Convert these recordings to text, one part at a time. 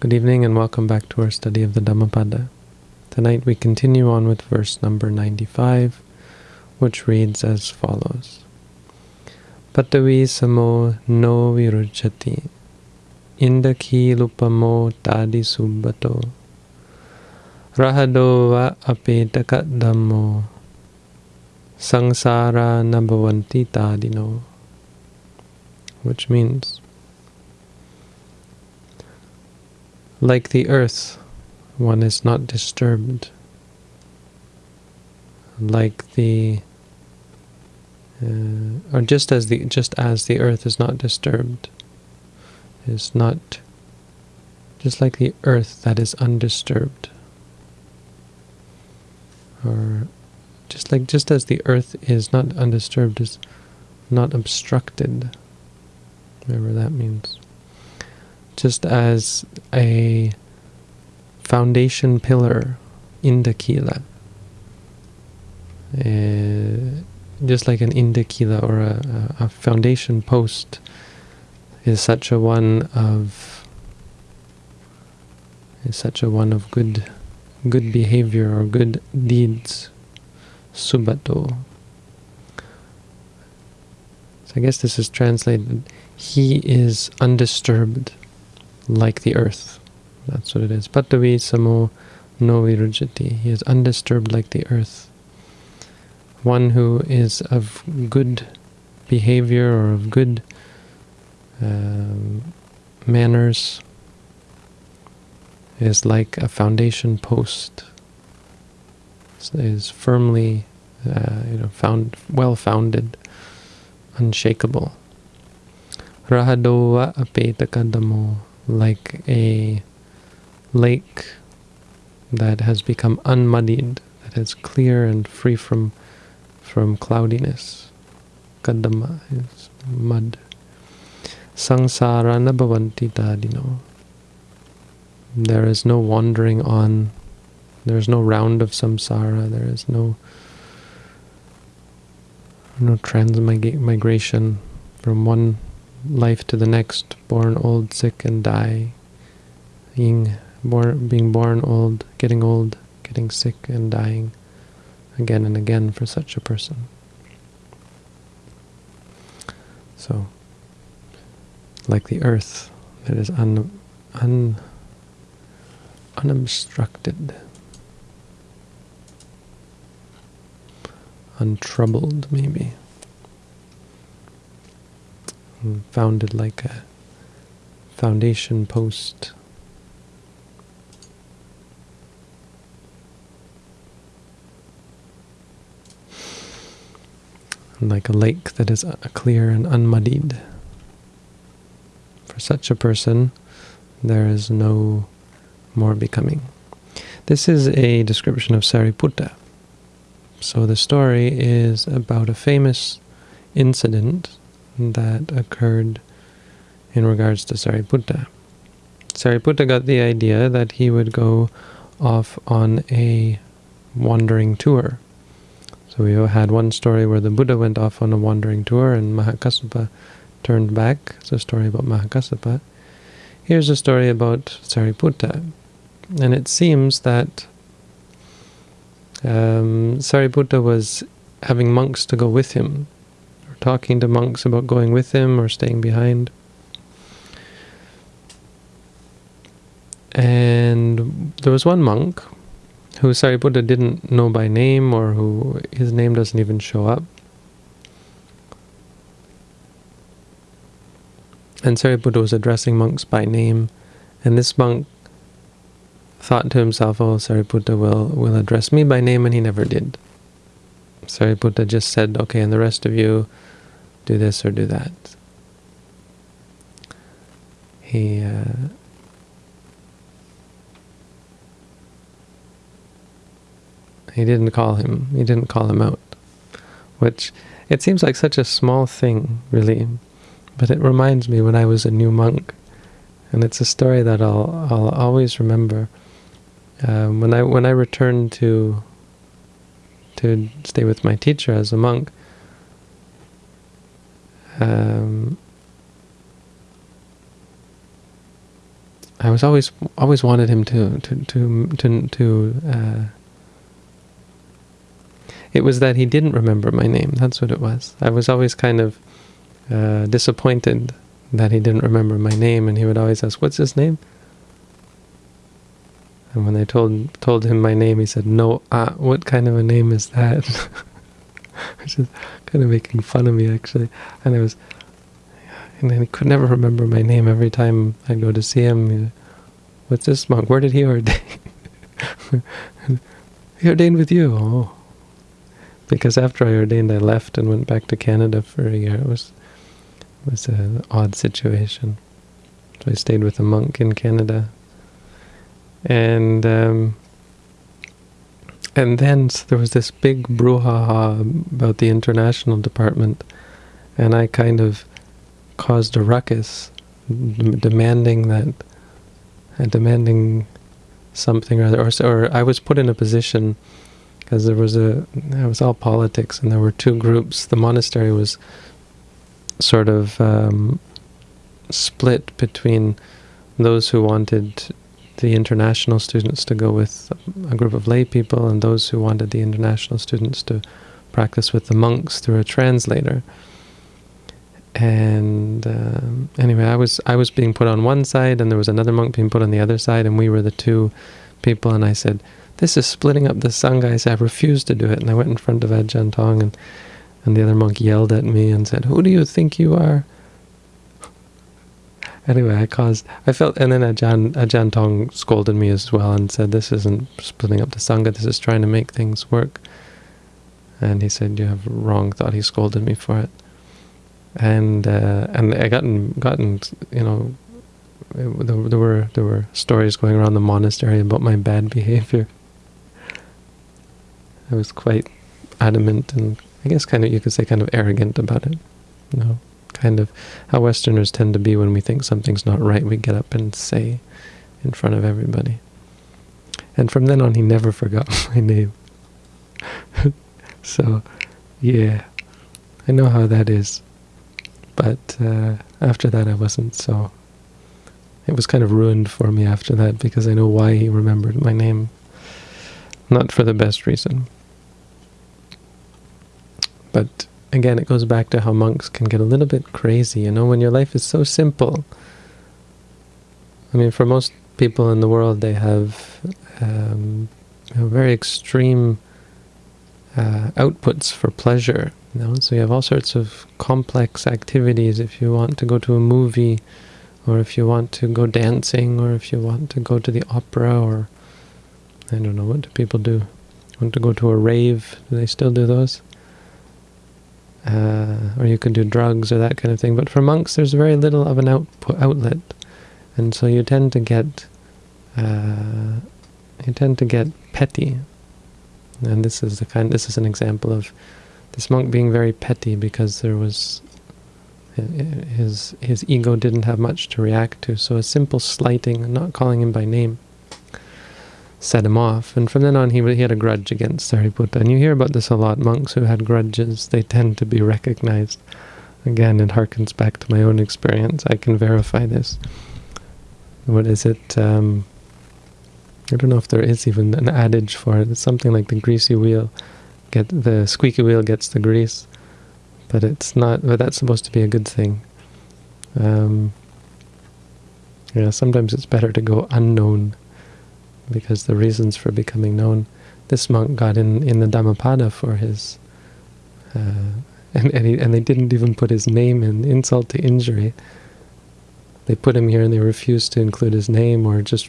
Good evening and welcome back to our study of the Dhammapada. Tonight we continue on with verse number 95, which reads as follows. Patavi samo no virujati, indaki lupamo tadi subbato, rahado va apetaka dhammo, sangsara nabhavanti tadino, which means Like the earth, one is not disturbed. Like the, uh, or just as the just as the earth is not disturbed, is not just like the earth that is undisturbed, or just like just as the earth is not undisturbed, is not obstructed. Whatever that means just as a foundation pillar indakila, uh, just like an indakila or a, a, foundation post is such a one of is such a one of good good behavior or good deeds subato. So I guess this is translated he is undisturbed like the earth. That's what it is. Patavi samo no virujati. He is undisturbed like the earth. One who is of good behavior or of good um, manners is like a foundation post. Is firmly, uh, you know, found well founded, unshakable. Rahadova apetakadamo like a lake that has become unmuddied, that is clear and free from from cloudiness. Kadama is mud. Sangsara nabhavanti tadino. There is no wandering on, there is no round of samsara, there is no no transmigration from one life to the next, born old, sick, and die, being born, being born old, getting old, getting sick, and dying again and again for such a person. So, like the earth that is un, un, unobstructed, untroubled maybe founded like a foundation post. Like a lake that is uh, clear and unmuddied. For such a person, there is no more becoming. This is a description of Sariputta. So the story is about a famous incident that occurred in regards to Sariputta. Sariputta got the idea that he would go off on a wandering tour. So we had one story where the Buddha went off on a wandering tour and Mahakassapa turned back. It's a story about Mahakassapa. Here's a story about Sariputta. And it seems that um, Sariputta was having monks to go with him talking to monks about going with him or staying behind. And there was one monk who Sariputta didn't know by name or who his name doesn't even show up. And Sariputta was addressing monks by name, and this monk thought to himself, oh, Sariputta will, will address me by name, and he never did. Sariputta just said, okay, and the rest of you, do this or do that. He uh, he didn't call him. He didn't call him out, which it seems like such a small thing, really, but it reminds me when I was a new monk, and it's a story that I'll I'll always remember. Um, when I when I returned to to stay with my teacher as a monk, um, I was always always wanted him to to to to, to uh, it was that he didn't remember my name. That's what it was. I was always kind of uh, disappointed that he didn't remember my name, and he would always ask, "What's his name?" And when I told told him my name, he said, "No, uh, what kind of a name is that?" Which is kind of making fun of me, actually. And I was, and then he could never remember my name. Every time I'd go to see him, what's this monk? Where did he ordain? he ordained with you. Oh, because after I ordained, I left and went back to Canada for a year. It was it was an odd situation. So I stayed with a monk in Canada, and um, and then there was this big brouhaha about the international department, and I kind of caused a ruckus, demanding that, uh, demanding something or other, or, or I was put in a position because there was a, it was all politics, and there were two groups. The monastery was sort of um, split between those who wanted the international students to go with a group of lay people and those who wanted the international students to practice with the monks through a translator. And um, anyway, I was I was being put on one side, and there was another monk being put on the other side, and we were the two people. And I said, this is splitting up the Sangha. I said, I refuse to do it. And I went in front of Ajahn Tong, and, and the other monk yelled at me and said, who do you think you are? Anyway, I caused, I felt, and then Ajahn, Ajahn Tong scolded me as well and said, this isn't splitting up the Sangha, this is trying to make things work. And he said, you have wrong thought. He scolded me for it. And uh, and I gotten gotten you know there were there were stories going around the monastery about my bad behavior. I was quite adamant and I guess kind of, you could say kind of arrogant about it. Know, kind of how Westerners tend to be when we think something's not right, we get up and say in front of everybody. And from then on, he never forgot my name. so, yeah, I know how that is. But uh, after that, I wasn't so... It was kind of ruined for me after that because I know why he remembered my name. Not for the best reason. But again, it goes back to how monks can get a little bit crazy, you know, when your life is so simple. I mean, for most people in the world, they have um, you know, very extreme uh, outputs for pleasure. You know? So you have all sorts of complex activities if you want to go to a movie, or if you want to go dancing, or if you want to go to the opera, or I don't know, what do people do? Want to go to a rave? Do they still do those? Uh, or you could do drugs or that kind of thing. But for monks, there's very little of an output outlet, and so you tend to get uh, you tend to get petty. And this is the kind. This is an example of this monk being very petty because there was his his ego didn't have much to react to. So a simple slighting, not calling him by name, set him off. And from then on, he, he had a grudge against Sariputta. And you hear about this a lot. Monks who had grudges, they tend to be recognized. Again, it harkens back to my own experience. I can verify this. What is it? Um, I don't know if there is even an adage for it. It's something like the greasy wheel. Get the squeaky wheel gets the grease, but it's not. But that's supposed to be a good thing. Um, yeah, sometimes it's better to go unknown because the reasons for becoming known. This monk got in, in the Dhammapada for his, uh, and, and, he, and they didn't even put his name in, insult to injury. They put him here and they refused to include his name or just,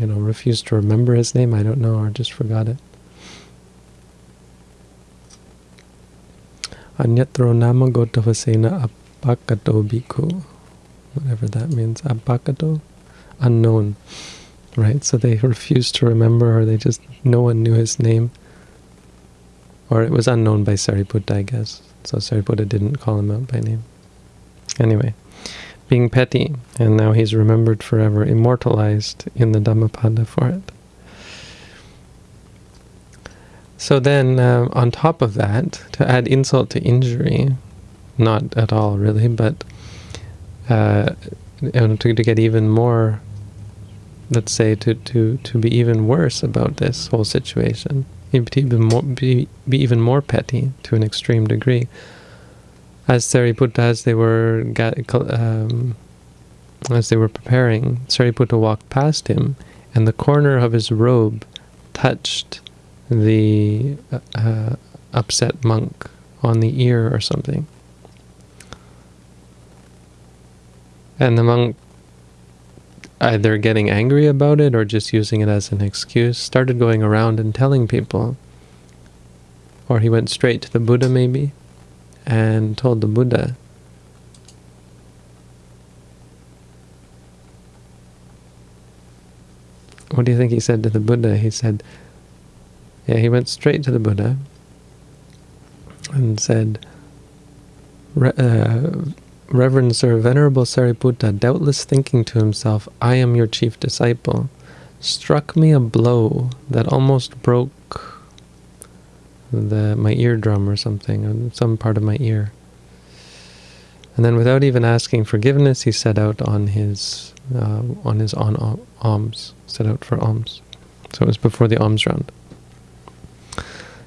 you know, refused to remember his name, I don't know, or just forgot it. Anyatro nama gotavasena apakato bhikkhu. Whatever that means. Apakato? Unknown right? So they refused to remember, or they just, no one knew his name. Or it was unknown by Sariputta, I guess. So Sariputta didn't call him out by name. Anyway, being petty, and now he's remembered forever, immortalized in the Dhammapada for it. So then, uh, on top of that, to add insult to injury, not at all really, but uh, to, to get even more let's say, to, to, to be even worse about this whole situation, even more, be, be even more petty to an extreme degree. As Sariputta, as they were um, as they were preparing, Sariputta walked past him, and the corner of his robe touched the uh, uh, upset monk on the ear or something. And the monk, either getting angry about it or just using it as an excuse, started going around and telling people. Or he went straight to the Buddha maybe, and told the Buddha, what do you think he said to the Buddha? He said, yeah, he went straight to the Buddha and said, uh, Reverend Sir Venerable Sariputta, doubtless thinking to himself, I am your chief disciple, struck me a blow that almost broke the, my eardrum or something, some part of my ear. And then without even asking forgiveness, he set out on his uh, on his on alms, set out for alms. So it was before the alms round.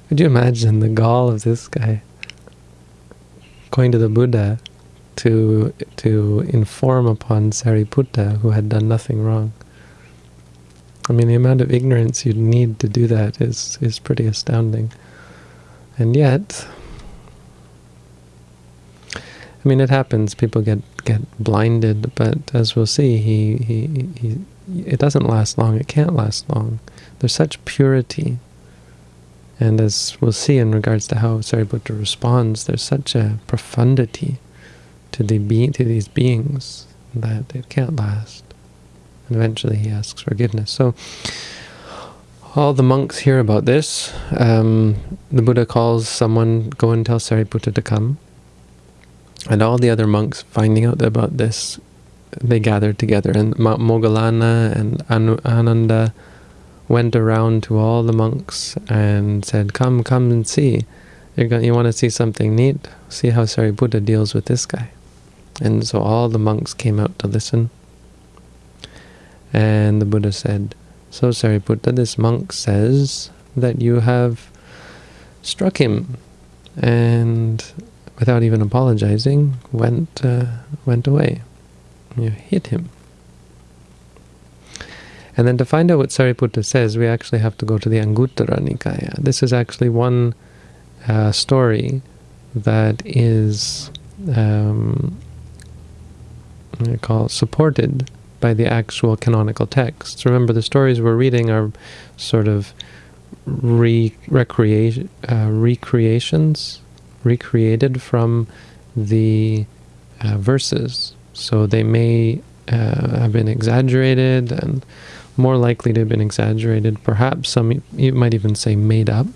Could you imagine the gall of this guy going to the Buddha to to inform upon Sariputta, who had done nothing wrong? I mean, the amount of ignorance you'd need to do that is is pretty astounding. And yet, I mean, it happens. People get get blinded, but as we'll see, he, he, he it doesn't last long. It can't last long. There's such purity and as we'll see in regards to how Sariputta responds, there's such a profundity to the be to these beings that it can't last. And eventually he asks forgiveness. So all the monks hear about this. Um, the Buddha calls someone, go and tell Sariputta to come. And all the other monks finding out about this, they gathered together. And Mogalana and Anu Ananda went around to all the monks and said, come, come and see. You're going, you want to see something neat? See how Sariputta deals with this guy. And so all the monks came out to listen. And the Buddha said, So Sariputta, this monk says that you have struck him. And without even apologizing, went, uh, went away. You hit him. And then to find out what Sariputta says, we actually have to go to the Anguttara Nikaya. This is actually one uh, story that is um, call supported by the actual canonical texts. Remember, the stories we're reading are sort of re recreation, uh, recreations, recreated from the uh, verses. So they may uh, have been exaggerated and more likely to have been exaggerated, perhaps some you might even say made up,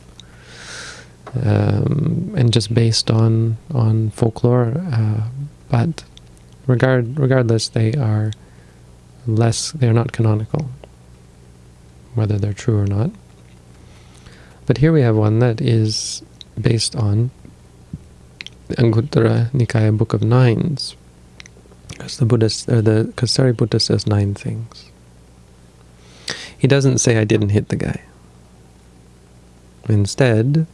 um, and just based on on folklore. Uh, but regard regardless, they are less. They are not canonical, whether they're true or not. But here we have one that is based on the Anguttara Nikaya Book of Nines, because the Buddhist, or the Kasari Buddha says nine things. He doesn't say, I didn't hit the guy. Instead,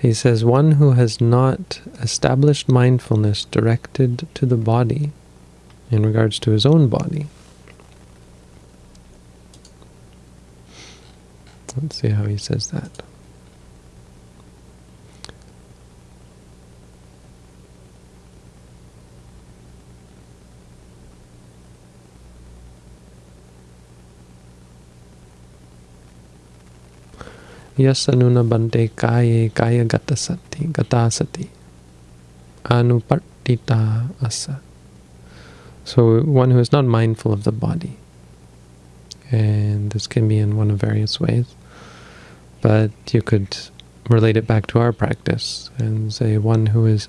he says, one who has not established mindfulness directed to the body in regards to his own body. Let's see how he says that. Yasanuna bante kaye kaya gatasati gatasati anupartita asa. So one who is not mindful of the body. And this can be in one of various ways. But you could relate it back to our practice and say one who is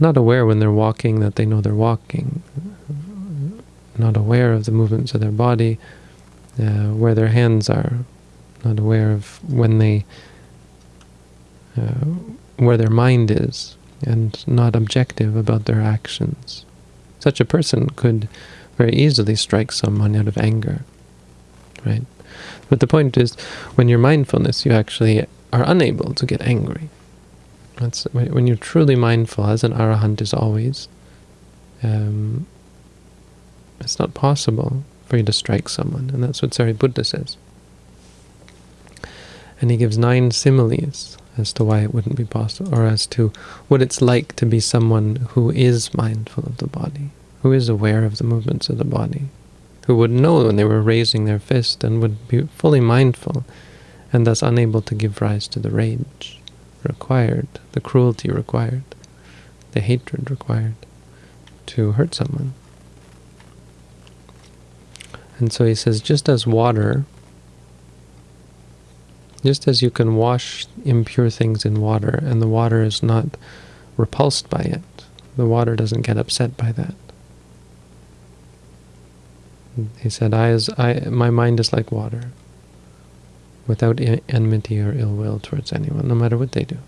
not aware when they're walking that they know they're walking, not aware of the movements of their body, uh, where their hands are, not aware of when they, uh, where their mind is, and not objective about their actions. Such a person could very easily strike someone out of anger, right? But the point is, when you're mindfulness, you actually are unable to get angry. That's when you're truly mindful, as an arahant is always. Um, it's not possible for you to strike someone, and that's what Sariputta says. And he gives nine similes as to why it wouldn't be possible, or as to what it's like to be someone who is mindful of the body, who is aware of the movements of the body, who would know when they were raising their fist and would be fully mindful, and thus unable to give rise to the rage required, the cruelty required, the hatred required to hurt someone. And so he says, just as water, just as you can wash impure things in water, and the water is not repulsed by it, the water doesn't get upset by that. He said, I, as, I, my mind is like water without enmity or ill will towards anyone, no matter what they do.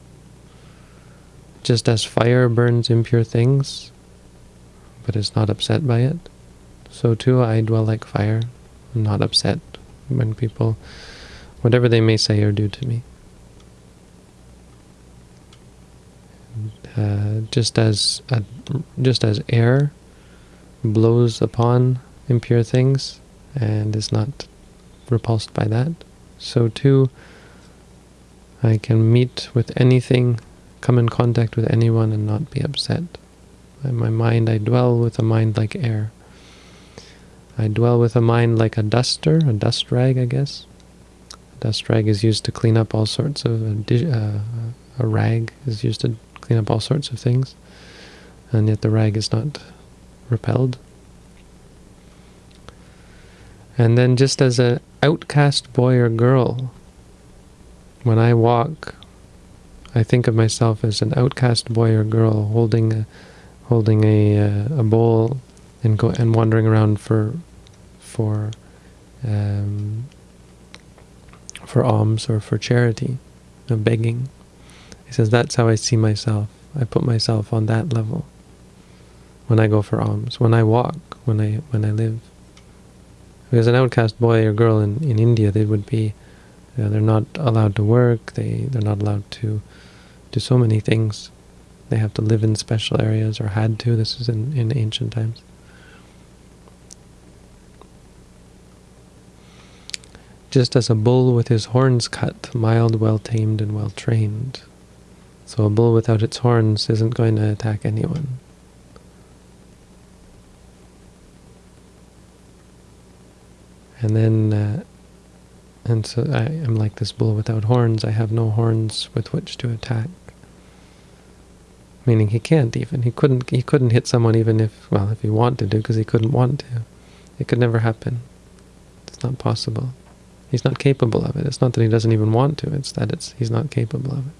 Just as fire burns impure things, but is not upset by it, so too I dwell like fire, not upset when people, whatever they may say or do to me. Uh, just as just as air blows upon impure things and is not repulsed by that, so too, I can meet with anything, come in contact with anyone and not be upset. In my mind, I dwell with a mind like air. I dwell with a mind like a duster, a dust rag, I guess. Dust rag is used to clean up all sorts of, uh, uh, a rag is used to clean up all sorts of things, and yet the rag is not repelled. And then just as an outcast boy or girl, when I walk, I think of myself as an outcast boy or girl holding a, holding a, uh, a bowl and go and wandering around for for um, for alms or for charity, of begging. He says that's how I see myself. I put myself on that level when I go for alms, when I walk, when I when I live. Because an outcast boy or girl in, in India, they would be, you know, they're not allowed to work, they, they're not allowed to do so many things. They have to live in special areas, or had to, this is in, in ancient times. Just as a bull with his horns cut, mild, well-tamed, and well-trained. So a bull without its horns isn't going to attack anyone. And then, uh, and so I am like this bull without horns. I have no horns with which to attack. Meaning he can't even. He couldn't. He couldn't hit someone even if, well, if he wanted to, because he couldn't want to. It could never happen. It's not possible. He's not capable of it. It's not that he doesn't even want to. It's that it's he's not capable of it.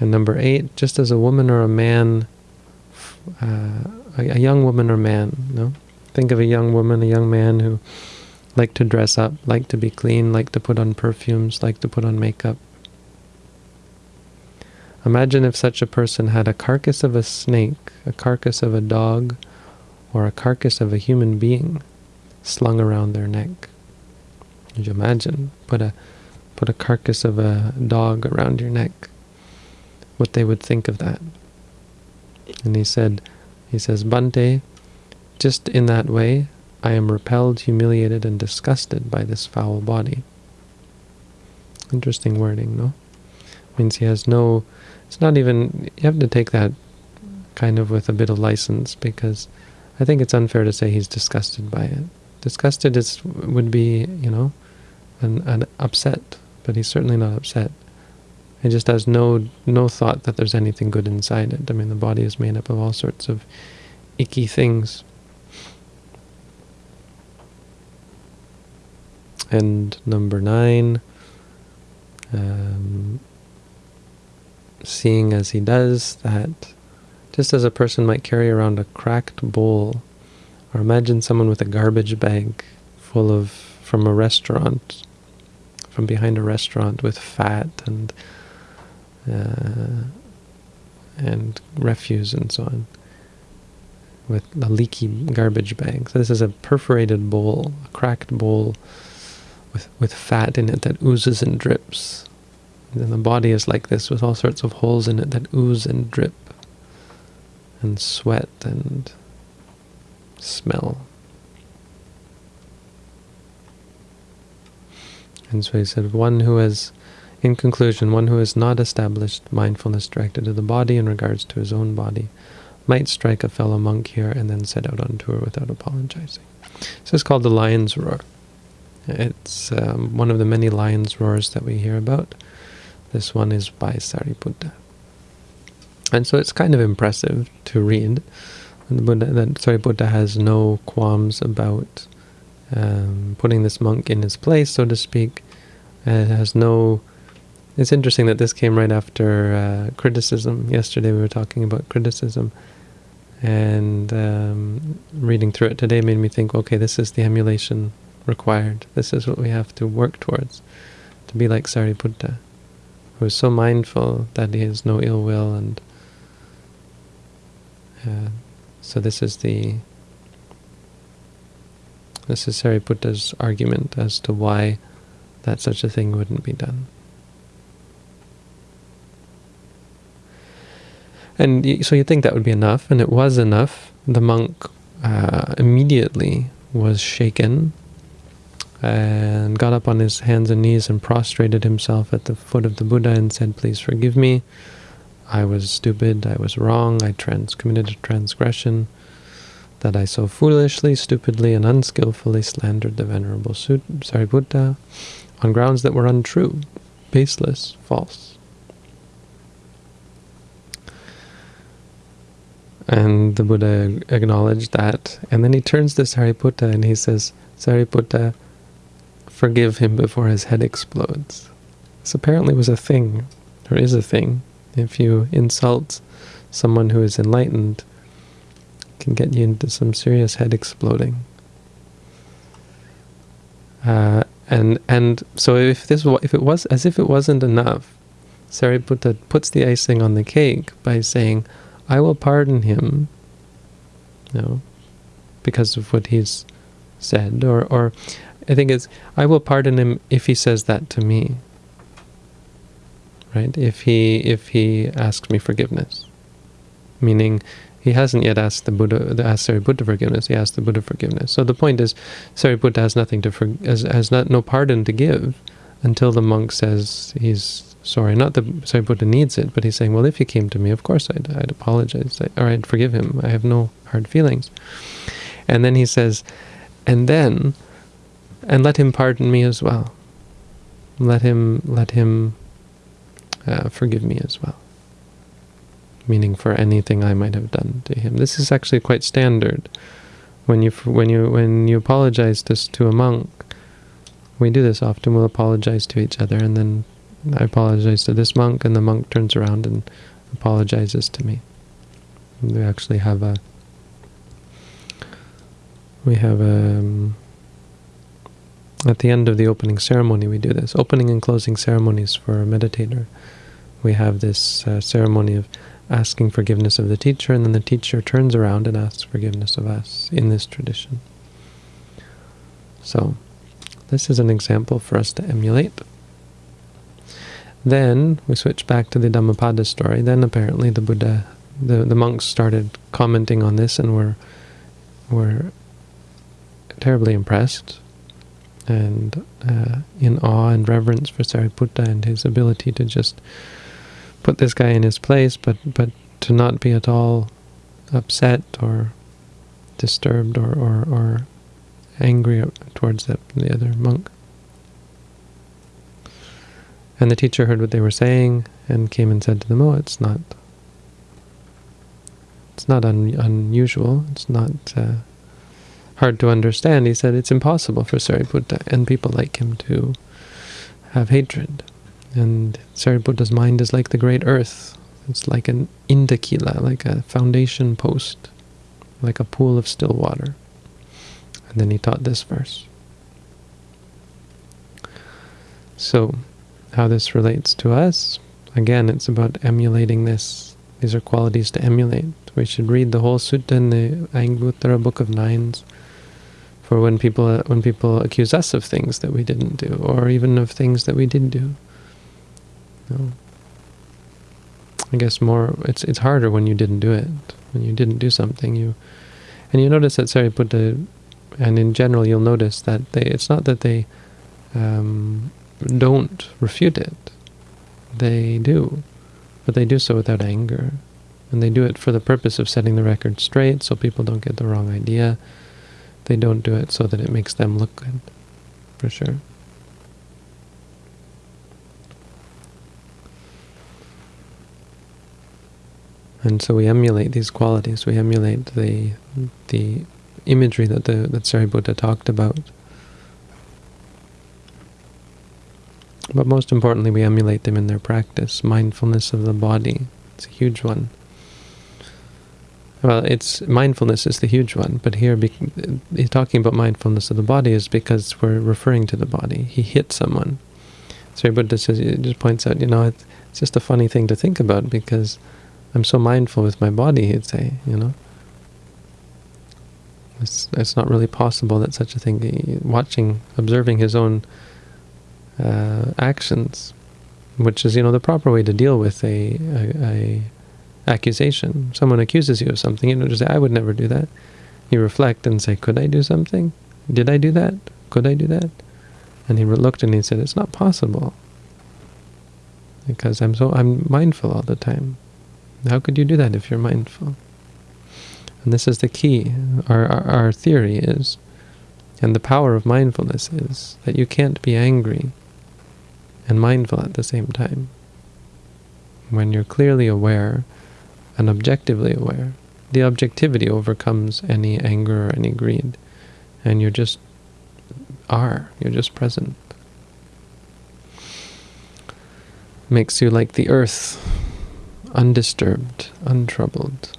And number eight, just as a woman or a man, uh, a, a young woman or man, no, Think of a young woman, a young man who like to dress up, like to be clean, like to put on perfumes, like to put on makeup. Imagine if such a person had a carcass of a snake, a carcass of a dog, or a carcass of a human being slung around their neck. Could you imagine? Put a put a carcass of a dog around your neck. What they would think of that. And he said, he says, Bhante, just in that way, I am repelled, humiliated, and disgusted by this foul body. Interesting wording, no? Means he has no... It's not even... You have to take that kind of with a bit of license, because I think it's unfair to say he's disgusted by it. Disgusted is would be, you know, an, an upset, but he's certainly not upset. He just has no no thought that there's anything good inside it. I mean, the body is made up of all sorts of icky things. And number nine, um, seeing as he does that, just as a person might carry around a cracked bowl, or imagine someone with a garbage bag full of, from a restaurant, from behind a restaurant with fat and uh, and refuse and so on. with a leaky garbage bag. So this is a perforated bowl, a cracked bowl with, with fat in it that oozes and drips. And the body is like this with all sorts of holes in it that ooze and drip and sweat and smell. And so he said, one who has, in conclusion, one who has not established mindfulness directed to the body in regards to his own body might strike a fellow monk here and then set out on tour without apologizing. So it's called the lion's roar. It's um, one of the many lion's roars that we hear about. This one is by Sariputta. And so it's kind of impressive to read Buddha, that Sariputta has no qualms about um, putting this monk in his place, so to speak. It has no... It's interesting that this came right after uh, criticism. Yesterday we were talking about criticism. And um, reading through it today made me think, okay, this is the emulation required. This is what we have to work towards, to be like Sariputta, who is so mindful that he has no ill will. and uh, So this is the this is Sariputta's argument as to why that such a thing wouldn't be done. And so you think that would be enough, and it was enough. The monk uh, immediately was shaken and got up on his hands and knees and prostrated himself at the foot of the Buddha and said, please forgive me. I was stupid, I was wrong, I trans committed a transgression, that I so foolishly, stupidly, and unskillfully slandered the Venerable Sariputta on grounds that were untrue, baseless, false. And the Buddha acknowledged that, and then he turns to Sariputta and he says, Sariputta, forgive him before his head explodes. This apparently was a thing, or is a thing. If you insult someone who is enlightened, can get you into some serious head exploding. Uh, and and so if this if it was as if it wasn't enough, Sariputta puts the icing on the cake by saying, "I will pardon him." You know, because of what he's said, or or I think it's, I will pardon him if he says that to me. Right? If he if he asks me forgiveness. Meaning he hasn't yet asked the Buddha asked Sariputta forgiveness, he asked the Buddha forgiveness. So the point is Sariputta has nothing to for, has, has not no pardon to give until the monk says he's sorry. Not that Sariputta needs it, but he's saying, well, if he came to me, of course I'd, I'd apologize, or I'd forgive him. I have no hard feelings. And then he says, and then and let him pardon me as well. Let him let him uh, forgive me as well. Meaning for anything I might have done to him. This is actually quite standard. When you when you when you apologize to to a monk, we do this often. We'll apologize to each other, and then I apologize to this monk, and the monk turns around and apologizes to me. We actually have a we have a um, at the end of the opening ceremony, we do this. Opening and closing ceremonies for a meditator. We have this uh, ceremony of asking forgiveness of the teacher, and then the teacher turns around and asks forgiveness of us in this tradition. So, this is an example for us to emulate. Then, we switch back to the Dhammapada story. Then, apparently, the Buddha, the, the monks started commenting on this and were, were terribly impressed and uh, in awe and reverence for Sariputta and his ability to just put this guy in his place, but but to not be at all upset or disturbed or, or, or angry towards the, the other monk. And the teacher heard what they were saying and came and said to them, oh, it's not it's not un unusual, it's not uh, hard to understand, he said it's impossible for Sariputta and people like him to have hatred. And Sariputta's mind is like the great earth. It's like an indakila, like a foundation post, like a pool of still water. And then he taught this verse. So, how this relates to us, again, it's about emulating this These are qualities to emulate. We should read the whole sutta in the Anguttara Book of Nines for when people uh, when people accuse us of things that we didn't do, or even of things that we did do. No. I guess more it's it's harder when you didn't do it. When you didn't do something, you and you notice that Sariputta, and in general, you'll notice that they it's not that they um, don't refute it. They do, but they do so without anger. And they do it for the purpose of setting the record straight so people don't get the wrong idea. They don't do it so that it makes them look good, for sure. And so we emulate these qualities. We emulate the the imagery that the that Sariputta talked about. But most importantly, we emulate them in their practice. Mindfulness of the body. It's a huge one. Well, it's mindfulness is the huge one, but here he's talking about mindfulness of the body is because we're referring to the body. He hit someone. Sariputta says, it just points out, you know, it's, it's just a funny thing to think about because I'm so mindful with my body, he'd say, you know. It's, it's not really possible that such a thing, watching, observing his own uh, actions, which is, you know, the proper way to deal with a, a, a accusation. Someone accuses you of something, you know, just say, I would never do that. You reflect and say, could I do something? Did I do that? Could I do that? And he looked and he said, it's not possible. Because I'm so I'm mindful all the time. How could you do that if you're mindful? And this is the key. Our, our, our theory is, and the power of mindfulness is, that you can't be angry and mindful at the same time. When you're clearly aware and objectively aware, the objectivity overcomes any anger or any greed, and you're just are, you're just present. Makes you like the earth, undisturbed, untroubled.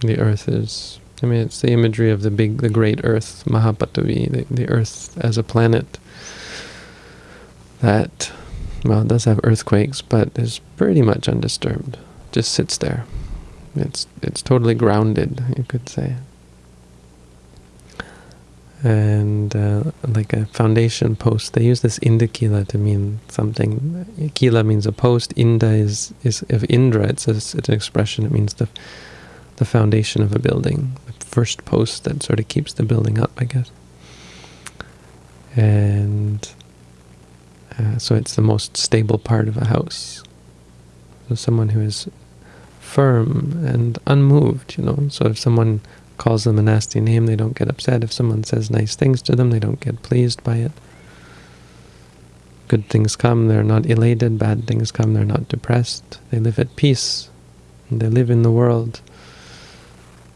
The earth is, I mean, it's the imagery of the big, the great earth, Mahapatavi, the, the earth as a planet that, well, it does have earthquakes, but is pretty much undisturbed. Just sits there. It's, it's totally grounded, you could say and uh, like a foundation post. They use this Indakila to mean something. Kila means a post. Inda is is of Indra. It's, a, it's an expression. It means the the foundation of a building, the first post that sort of keeps the building up, I guess. And uh, so it's the most stable part of a house. So someone who is firm and unmoved, you know. So if someone calls them a nasty name, they don't get upset. If someone says nice things to them, they don't get pleased by it. Good things come, they're not elated. Bad things come, they're not depressed. They live at peace. They live in the world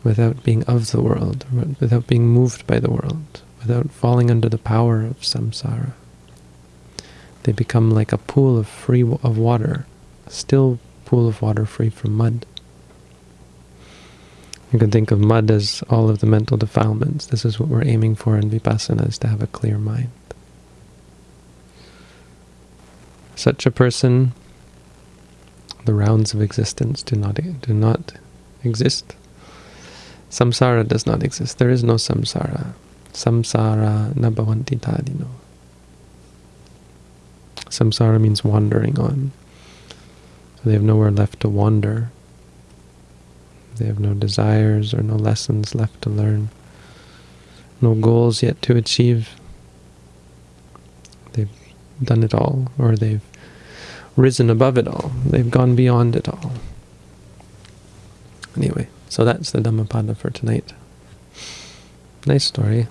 without being of the world, without being moved by the world, without falling under the power of samsara. They become like a pool of free of water, a still pool of water free from mud. You can think of mud as all of the mental defilements. This is what we're aiming for in vipassana, is to have a clear mind. Such a person, the rounds of existence do not do not exist. Samsara does not exist. There is no samsara. Samsara nabhavanti tadino. Samsara means wandering on. They have nowhere left to wander. They have no desires or no lessons left to learn, no goals yet to achieve. They've done it all, or they've risen above it all. They've gone beyond it all. Anyway, so that's the Dhammapada for tonight. Nice story.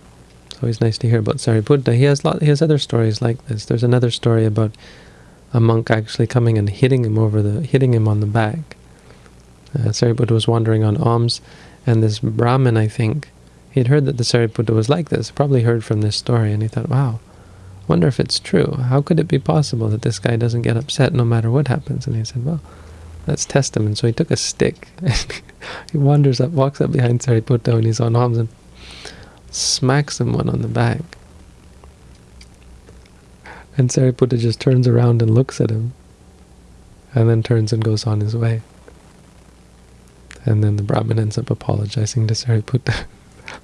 It's always nice to hear about Sariputta. He has lot. He has other stories like this. There's another story about a monk actually coming and hitting him over the hitting him on the back uh, Sariputta was wandering on alms, and this Brahmin, I think, he had heard that the Sariputta was like this, probably heard from this story, and he thought, wow, wonder if it's true. How could it be possible that this guy doesn't get upset no matter what happens? And he said, well, let's test him. And so he took a stick, and he wanders up, walks up behind Sariputta when he's on alms, and smacks him one on the back. And Sariputta just turns around and looks at him. and then turns and goes on his way. And then the Brahmin ends up apologizing to Sariputta.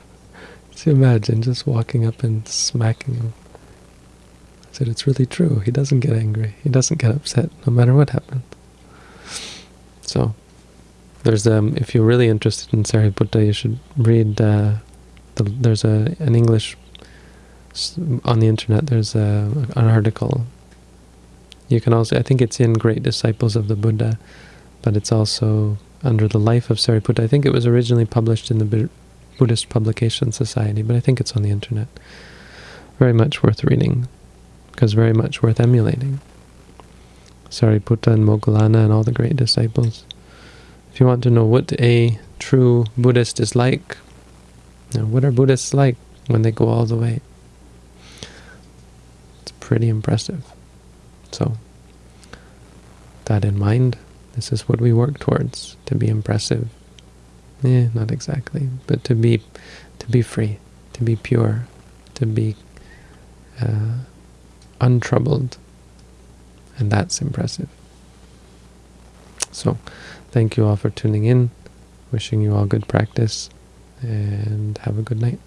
so imagine just walking up and smacking him. I said, it's really true. He doesn't get angry. He doesn't get upset, no matter what happens. So, there's um, if you're really interested in Sariputta, you should read. Uh, the, there's a an English on the internet. There's a, an article. You can also, I think it's in Great Disciples of the Buddha, but it's also under the life of Sariputta. I think it was originally published in the Buddhist Publication Society, but I think it's on the internet. Very much worth reading, because very much worth emulating. Sariputta and Moggallana and all the great disciples. If you want to know what a true Buddhist is like, know, what are Buddhists like when they go all the way? It's pretty impressive. So, that in mind, this is what we work towards, to be impressive. Yeah, not exactly, but to be to be free, to be pure, to be uh, untroubled, and that's impressive. So, thank you all for tuning in, wishing you all good practice, and have a good night.